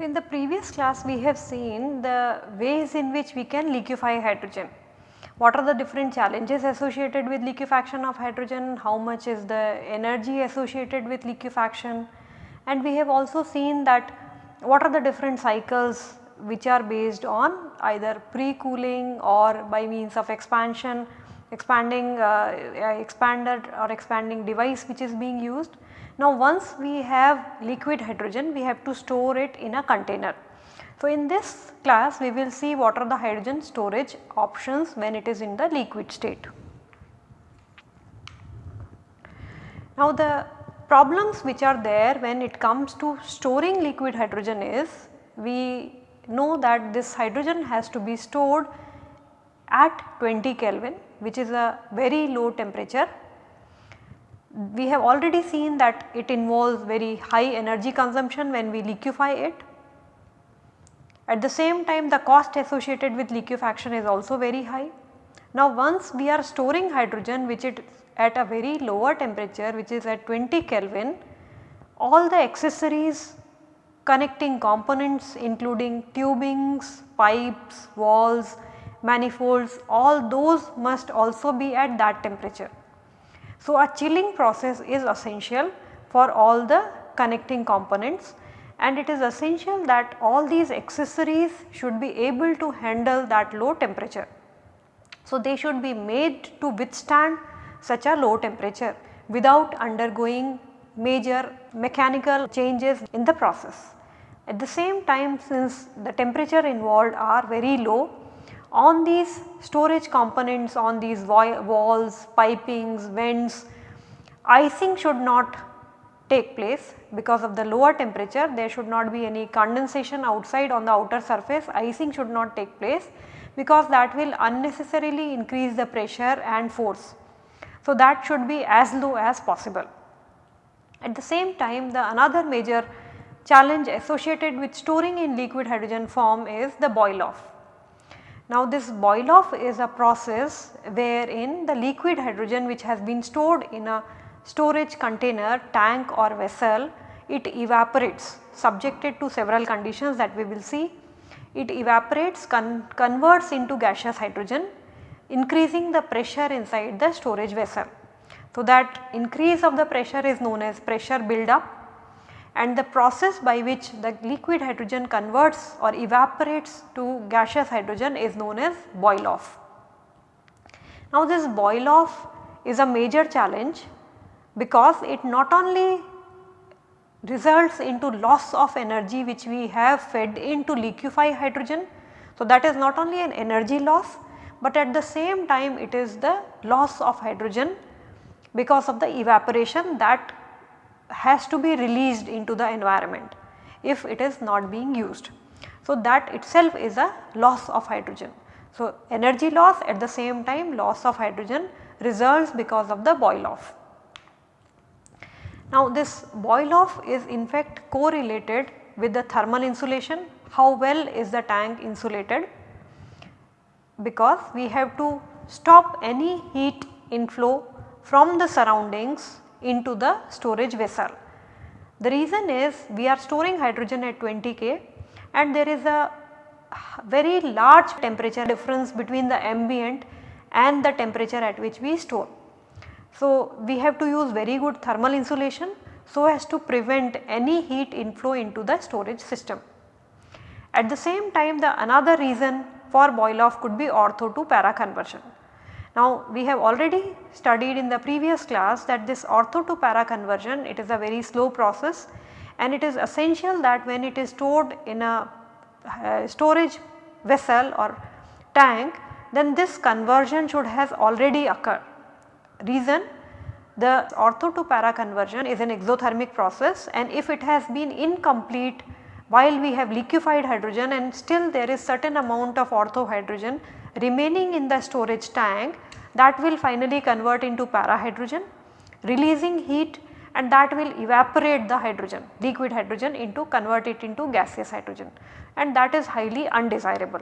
In the previous class we have seen the ways in which we can liquefy hydrogen. What are the different challenges associated with liquefaction of hydrogen, how much is the energy associated with liquefaction and we have also seen that what are the different cycles which are based on either pre-cooling or by means of expansion, expanding uh, expander or expanding device which is being used now once we have liquid hydrogen we have to store it in a container. So in this class we will see what are the hydrogen storage options when it is in the liquid state. Now the problems which are there when it comes to storing liquid hydrogen is we know that this hydrogen has to be stored at 20 Kelvin which is a very low temperature we have already seen that it involves very high energy consumption when we liquefy it. At the same time the cost associated with liquefaction is also very high. Now once we are storing hydrogen which is at a very lower temperature which is at 20 Kelvin, all the accessories connecting components including tubings, pipes, walls, manifolds all those must also be at that temperature. So, a chilling process is essential for all the connecting components and it is essential that all these accessories should be able to handle that low temperature. So, they should be made to withstand such a low temperature without undergoing major mechanical changes in the process. At the same time since the temperature involved are very low on these storage components on these walls, pipings, vents, icing should not take place because of the lower temperature there should not be any condensation outside on the outer surface icing should not take place because that will unnecessarily increase the pressure and force. So, that should be as low as possible. At the same time the another major challenge associated with storing in liquid hydrogen form is the boil off. Now this boil off is a process wherein the liquid hydrogen which has been stored in a storage container, tank or vessel, it evaporates subjected to several conditions that we will see. It evaporates con converts into gaseous hydrogen increasing the pressure inside the storage vessel. So that increase of the pressure is known as pressure build up and the process by which the liquid hydrogen converts or evaporates to gaseous hydrogen is known as boil off. Now this boil off is a major challenge because it not only results into loss of energy which we have fed into liquefy hydrogen. So that is not only an energy loss but at the same time it is the loss of hydrogen because of the evaporation that has to be released into the environment if it is not being used. So, that itself is a loss of hydrogen. So, energy loss at the same time loss of hydrogen results because of the boil off. Now, this boil off is in fact correlated with the thermal insulation how well is the tank insulated because we have to stop any heat inflow from the surroundings into the storage vessel. The reason is we are storing hydrogen at 20 K and there is a very large temperature difference between the ambient and the temperature at which we store. So, we have to use very good thermal insulation so as to prevent any heat inflow into the storage system. At the same time the another reason for boil off could be ortho to para conversion. Now we have already studied in the previous class that this ortho to para conversion it is a very slow process and it is essential that when it is stored in a uh, storage vessel or tank then this conversion should has already occurred. Reason the ortho to para conversion is an exothermic process and if it has been incomplete while we have liquefied hydrogen and still there is certain amount of ortho hydrogen remaining in the storage tank that will finally convert into para hydrogen releasing heat and that will evaporate the hydrogen liquid hydrogen into convert it into gaseous hydrogen and that is highly undesirable.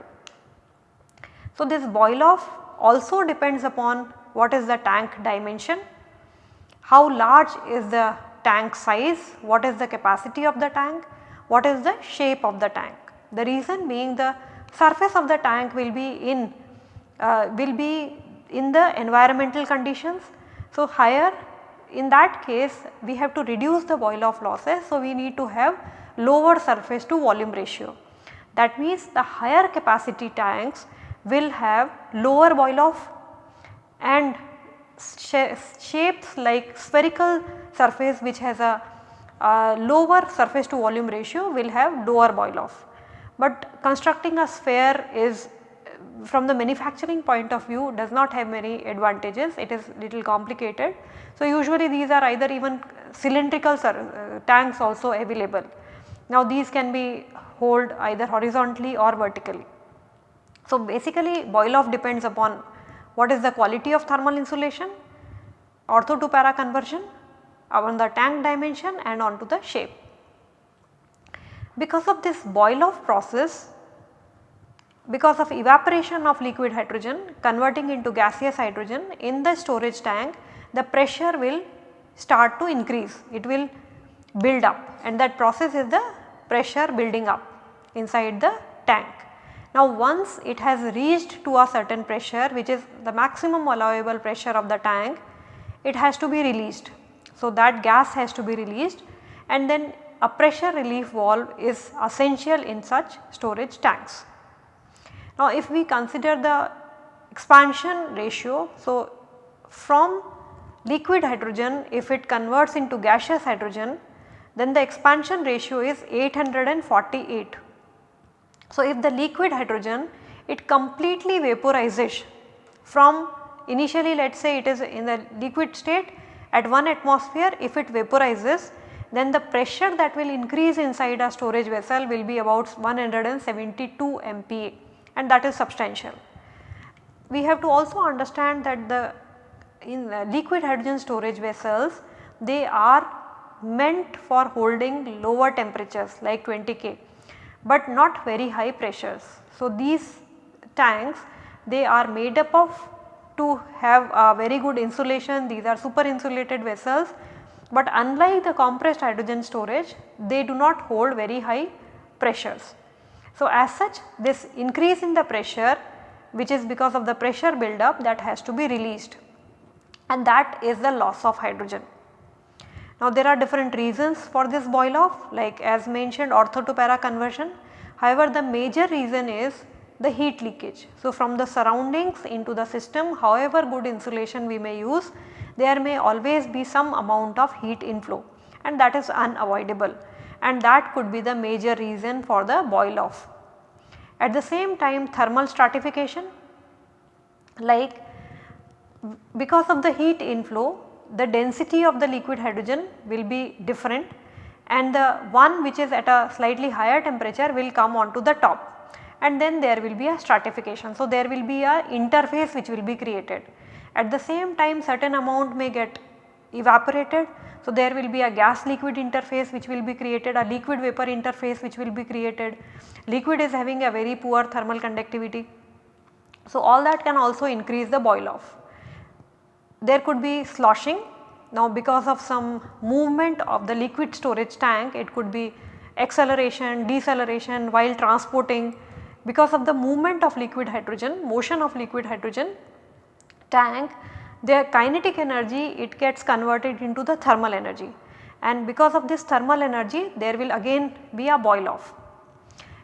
So, this boil off also depends upon what is the tank dimension, how large is the tank size, what is the capacity of the tank, what is the shape of the tank. The reason being the surface of the tank will be in uh, will be in the environmental conditions. So, higher in that case we have to reduce the boil off losses. So, we need to have lower surface to volume ratio. That means the higher capacity tanks will have lower boil off and shapes like spherical surface which has a, lower surface to volume ratio will have lower boil off. But constructing a sphere is from the manufacturing point of view does not have many advantages it is little complicated. So, usually these are either even cylindrical uh, tanks also available. Now these can be hold either horizontally or vertically. So, basically boil off depends upon what is the quality of thermal insulation, ortho to para conversion, on the tank dimension and onto the shape. Because of this boil off process, because of evaporation of liquid hydrogen converting into gaseous hydrogen in the storage tank, the pressure will start to increase, it will build up and that process is the pressure building up inside the tank. Now once it has reached to a certain pressure which is the maximum allowable pressure of the tank, it has to be released. So that gas has to be released and then a pressure relief valve is essential in such storage tanks. Now if we consider the expansion ratio, so from liquid hydrogen if it converts into gaseous hydrogen then the expansion ratio is 848 so, if the liquid hydrogen it completely vaporizes from initially let us say it is in the liquid state at 1 atmosphere if it vaporizes then the pressure that will increase inside a storage vessel will be about 172 MPa and that is substantial. We have to also understand that the in the liquid hydrogen storage vessels they are meant for holding lower temperatures like 20 K but not very high pressures. So, these tanks they are made up of to have a very good insulation these are super insulated vessels but unlike the compressed hydrogen storage they do not hold very high pressures. So, as such this increase in the pressure which is because of the pressure buildup that has to be released and that is the loss of hydrogen. Now there are different reasons for this boil off like as mentioned ortho to para conversion. However, the major reason is the heat leakage. So from the surroundings into the system however good insulation we may use there may always be some amount of heat inflow and that is unavoidable and that could be the major reason for the boil off. At the same time thermal stratification like because of the heat inflow the density of the liquid hydrogen will be different and the one which is at a slightly higher temperature will come onto the top and then there will be a stratification. So, there will be a interface which will be created. At the same time certain amount may get evaporated. So, there will be a gas liquid interface which will be created, a liquid vapor interface which will be created. Liquid is having a very poor thermal conductivity. So, all that can also increase the boil off there could be sloshing. Now because of some movement of the liquid storage tank it could be acceleration, deceleration while transporting because of the movement of liquid hydrogen, motion of liquid hydrogen tank their kinetic energy it gets converted into the thermal energy and because of this thermal energy there will again be a boil off.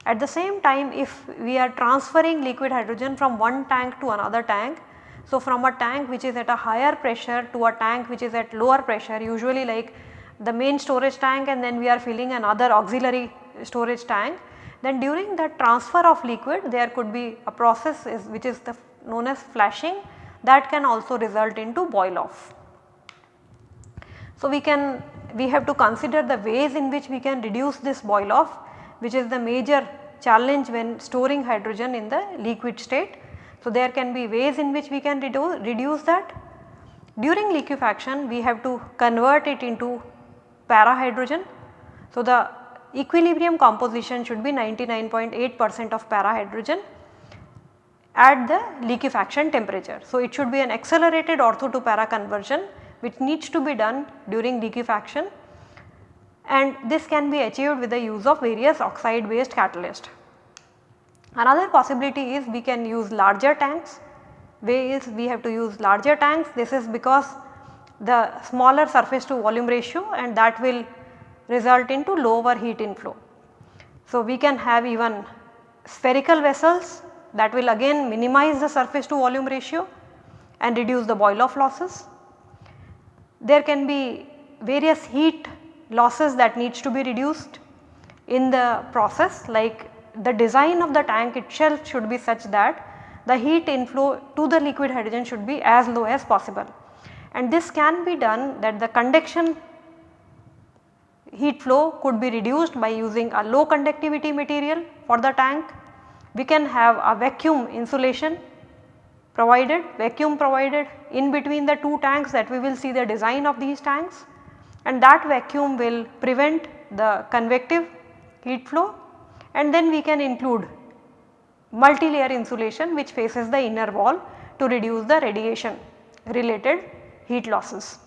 At the same time if we are transferring liquid hydrogen from one tank to another tank so, from a tank which is at a higher pressure to a tank which is at lower pressure usually like the main storage tank and then we are filling another auxiliary storage tank then during the transfer of liquid there could be a process is which is known as flashing that can also result into boil off. So, we can we have to consider the ways in which we can reduce this boil off which is the major challenge when storing hydrogen in the liquid state. So, there can be ways in which we can reduce that. During liquefaction we have to convert it into para hydrogen. So, the equilibrium composition should be 99.8 percent of para hydrogen at the liquefaction temperature. So, it should be an accelerated ortho to para conversion which needs to be done during liquefaction and this can be achieved with the use of various oxide based catalyst. Another possibility is we can use larger tanks, way is we have to use larger tanks this is because the smaller surface to volume ratio and that will result into lower heat inflow. So, we can have even spherical vessels that will again minimize the surface to volume ratio and reduce the boil off losses. There can be various heat losses that needs to be reduced in the process like the design of the tank itself should be such that the heat inflow to the liquid hydrogen should be as low as possible. And this can be done that the conduction heat flow could be reduced by using a low conductivity material for the tank. We can have a vacuum insulation provided, vacuum provided in between the two tanks that we will see the design of these tanks and that vacuum will prevent the convective heat flow and then we can include multi-layer insulation which faces the inner wall to reduce the radiation related heat losses.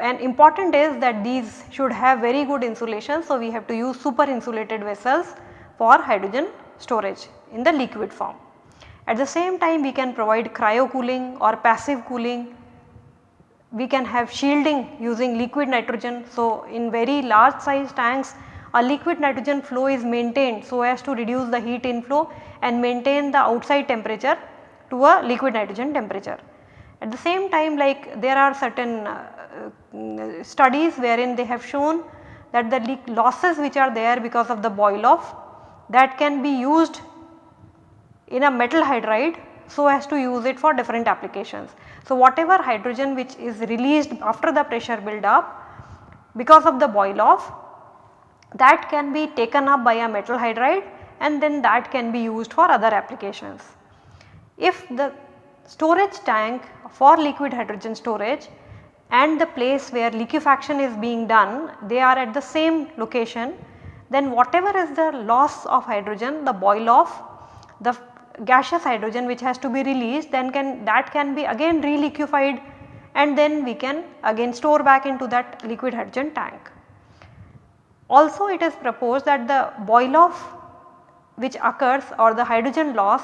And important is that these should have very good insulation. So, we have to use super insulated vessels for hydrogen storage in the liquid form. At the same time we can provide cryo cooling or passive cooling. We can have shielding using liquid nitrogen. So, in very large size tanks a liquid nitrogen flow is maintained so as to reduce the heat inflow and maintain the outside temperature to a liquid nitrogen temperature. At the same time like there are certain uh, Uh, studies wherein they have shown that the leak losses which are there because of the boil off that can be used in a metal hydride so as to use it for different applications. So, whatever hydrogen which is released after the pressure build up because of the boil off that can be taken up by a metal hydride and then that can be used for other applications. If the storage tank for liquid hydrogen storage and the place where liquefaction is being done they are at the same location then whatever is the loss of hydrogen the boil off the gaseous hydrogen which has to be released then can that can be again reliquefied and then we can again store back into that liquid hydrogen tank. Also it is proposed that the boil off which occurs or the hydrogen loss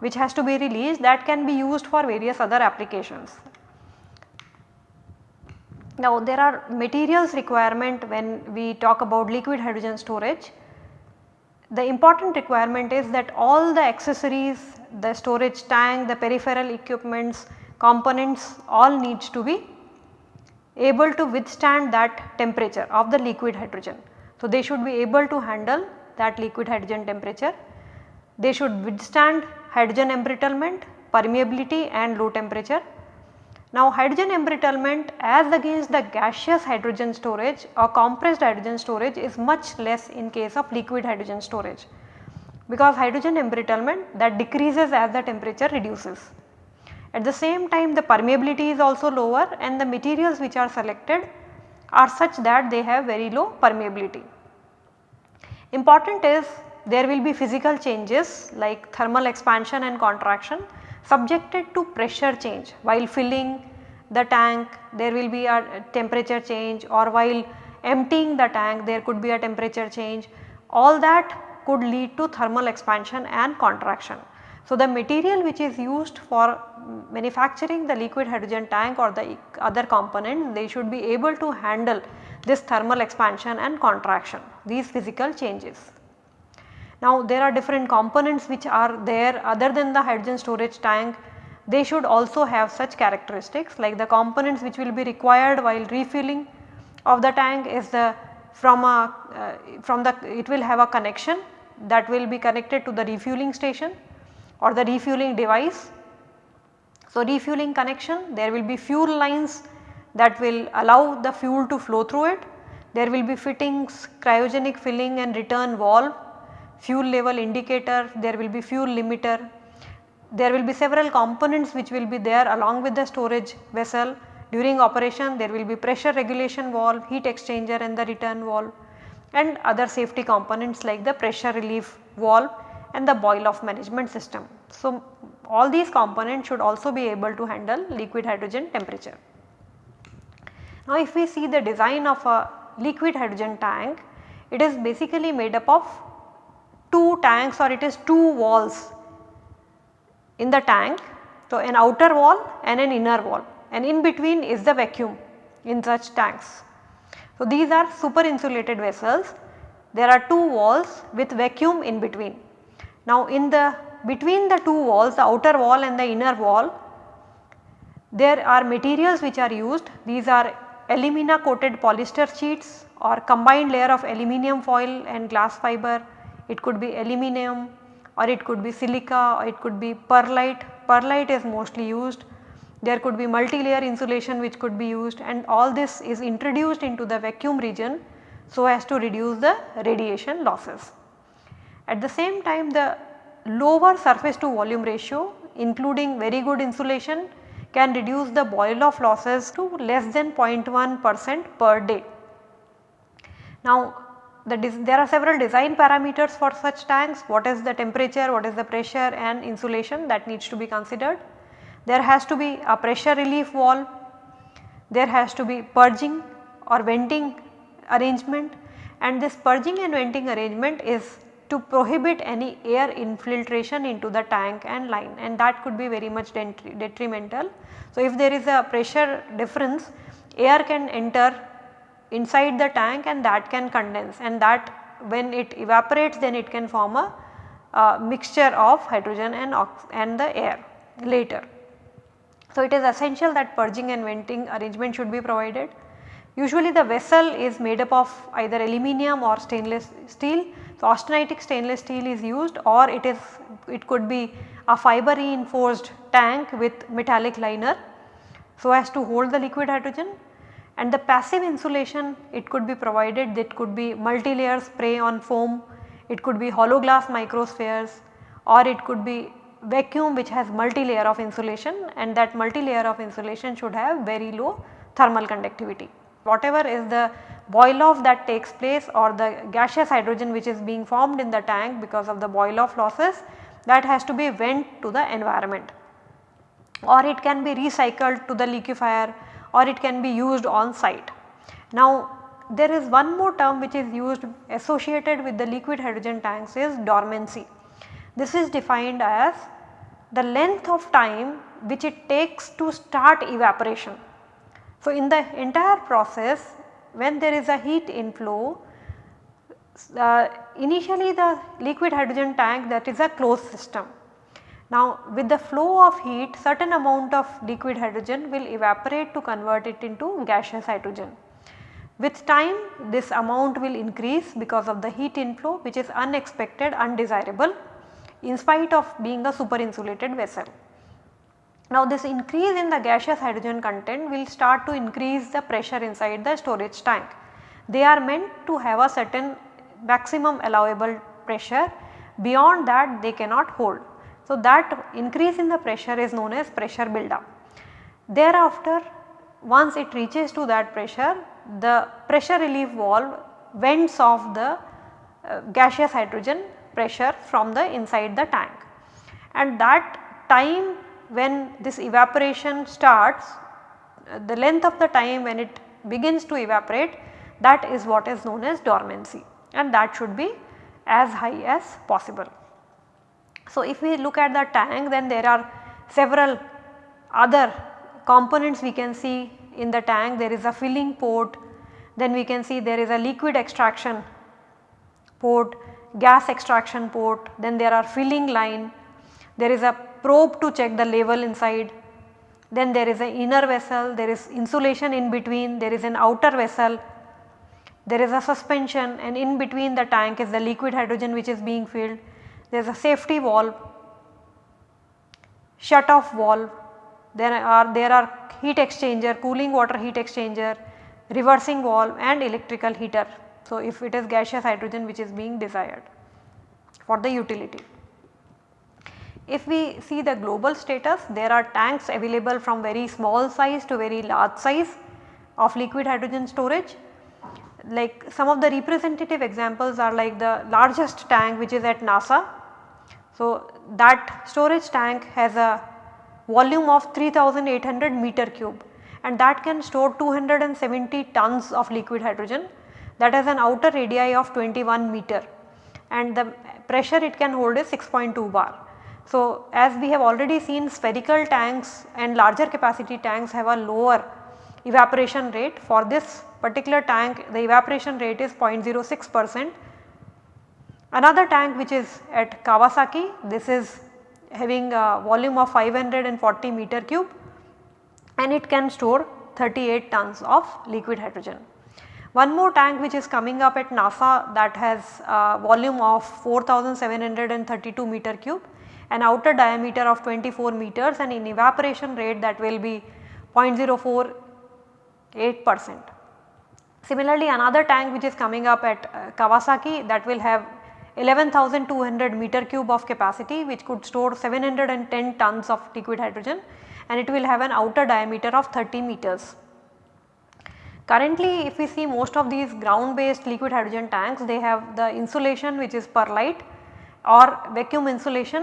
which has to be released that can be used for various other applications. Now there are materials requirement when we talk about liquid hydrogen storage. The important requirement is that all the accessories, the storage tank, the peripheral equipments, components all needs to be able to withstand that temperature of the liquid hydrogen. So, they should be able to handle that liquid hydrogen temperature. They should withstand hydrogen embrittlement, permeability and low temperature. Now hydrogen embrittlement as against the gaseous hydrogen storage or compressed hydrogen storage is much less in case of liquid hydrogen storage because hydrogen embrittlement that decreases as the temperature reduces. At the same time the permeability is also lower and the materials which are selected are such that they have very low permeability. Important is there will be physical changes like thermal expansion and contraction subjected to pressure change while filling the tank there will be a temperature change or while emptying the tank there could be a temperature change all that could lead to thermal expansion and contraction. So, the material which is used for manufacturing the liquid hydrogen tank or the other components they should be able to handle this thermal expansion and contraction these physical changes. Now there are different components which are there other than the hydrogen storage tank they should also have such characteristics like the components which will be required while refueling of the tank is the from a uh, from the it will have a connection that will be connected to the refueling station or the refueling device. So refueling connection there will be fuel lines that will allow the fuel to flow through it. There will be fittings, cryogenic filling and return valve, fuel level indicator, there will be fuel limiter. There will be several components which will be there along with the storage vessel During operation there will be pressure regulation valve, heat exchanger and the return valve and other safety components like the pressure relief valve and the boil off management system. So, all these components should also be able to handle liquid hydrogen temperature. Now, if we see the design of a liquid hydrogen tank, it is basically made up of two tanks or it is two walls in the tank. So, an outer wall and an inner wall and in between is the vacuum in such tanks. So, these are super insulated vessels. There are two walls with vacuum in between. Now, in the between the two walls the outer wall and the inner wall there are materials which are used these are alumina coated polyester sheets or combined layer of aluminum foil and glass fiber. It could be aluminum or it could be silica or it could be perlite. Perlite is mostly used there could be multi-layer insulation which could be used and all this is introduced into the vacuum region so as to reduce the radiation losses. At the same time the lower surface to volume ratio including very good insulation can reduce the boil off losses to less than 0.1 percent per day. Now the there are several design parameters for such tanks. What is the temperature, what is the pressure and insulation that needs to be considered. There has to be a pressure relief valve, there has to be purging or venting arrangement. And this purging and venting arrangement is to prohibit any air infiltration into the tank and line. And that could be very much detrimental. So, if there is a pressure difference air can enter inside the tank and that can condense and that when it evaporates then it can form a, a mixture of hydrogen and, and the air later. So, it is essential that purging and venting arrangement should be provided. Usually the vessel is made up of either aluminum or stainless steel. So, austenitic stainless steel is used or it is it could be a fiber reinforced tank with metallic liner so as to hold the liquid hydrogen and the passive insulation it could be provided. That could be multi-layer spray on foam, it could be hollow glass microspheres. Or it could be vacuum which has multi-layer of insulation. And that multi-layer of insulation should have very low thermal conductivity. Whatever is the boil off that takes place or the gaseous hydrogen which is being formed in the tank because of the boil off losses that has to be vent to the environment. Or it can be recycled to the liquefier or it can be used on site. Now there is one more term which is used associated with the liquid hydrogen tanks is dormancy. This is defined as the length of time which it takes to start evaporation. So, in the entire process when there is a heat inflow uh, initially the liquid hydrogen tank that is a closed system. Now with the flow of heat certain amount of liquid hydrogen will evaporate to convert it into gaseous hydrogen. With time this amount will increase because of the heat inflow which is unexpected undesirable in spite of being a super insulated vessel. Now this increase in the gaseous hydrogen content will start to increase the pressure inside the storage tank. They are meant to have a certain maximum allowable pressure beyond that they cannot hold. So that increase in the pressure is known as pressure buildup. Thereafter once it reaches to that pressure the pressure relief valve vents off the uh, gaseous hydrogen pressure from the inside the tank. And that time when this evaporation starts, the length of the time when it begins to evaporate that is what is known as dormancy and that should be as high as possible. So, if we look at the tank then there are several other components we can see in the tank. There is a filling port then we can see there is a liquid extraction port gas extraction port, then there are filling line, there is a probe to check the level inside, then there is an inner vessel, there is insulation in between, there is an outer vessel, there is a suspension and in between the tank is the liquid hydrogen which is being filled, there is a safety valve, shut off valve, there are there are heat exchanger, cooling water heat exchanger, reversing valve and electrical heater. So, if it is gaseous hydrogen which is being desired for the utility. If we see the global status there are tanks available from very small size to very large size of liquid hydrogen storage. Like some of the representative examples are like the largest tank which is at NASA. So, that storage tank has a volume of 3800 meter cube and that can store 270 tons of liquid hydrogen that has an outer radii of 21 meter and the pressure it can hold is 6.2 bar. So, as we have already seen spherical tanks and larger capacity tanks have a lower evaporation rate for this particular tank the evaporation rate is 0.06 percent. Another tank which is at Kawasaki this is having a volume of 540 meter cube and it can store 38 tons of liquid hydrogen. One more tank which is coming up at NASA that has a volume of 4732 meter cube an outer diameter of 24 meters and in evaporation rate that will be 0.048 percent. Similarly, another tank which is coming up at uh, Kawasaki that will have 11,200 meter cube of capacity which could store 710 tons of liquid hydrogen and it will have an outer diameter of 30 meters. Currently if we see most of these ground based liquid hydrogen tanks they have the insulation which is perlite or vacuum insulation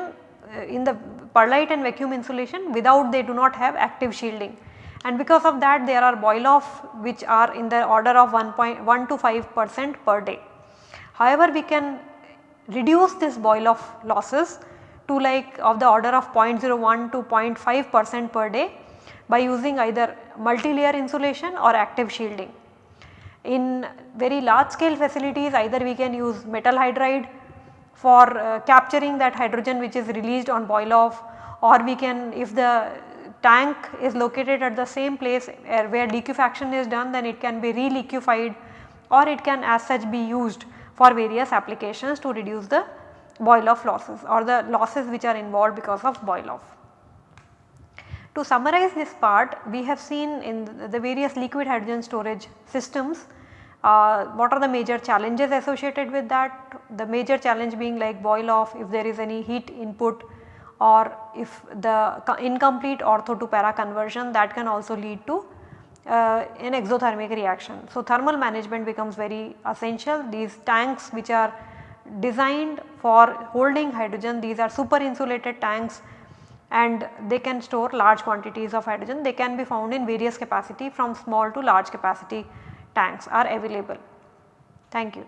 uh, in the perlite and vacuum insulation without they do not have active shielding and because of that there are boil off which are in the order of 1.1 to 5 percent per day. However, we can reduce this boil off losses to like of the order of 0.01 to 0.5 percent per day by using either multi-layer insulation or active shielding. In very large scale facilities either we can use metal hydride for uh, capturing that hydrogen which is released on boil off or we can if the tank is located at the same place uh, where liquefaction is done then it can be re-liquefied or it can as such be used for various applications to reduce the boil off losses or the losses which are involved because of boil off. To summarize this part we have seen in the various liquid hydrogen storage systems uh, what are the major challenges associated with that? The major challenge being like boil off if there is any heat input or if the incomplete ortho to para conversion that can also lead to uh, an exothermic reaction. So, thermal management becomes very essential. These tanks which are designed for holding hydrogen these are super insulated tanks and they can store large quantities of hydrogen. They can be found in various capacity from small to large capacity tanks are available. Thank you.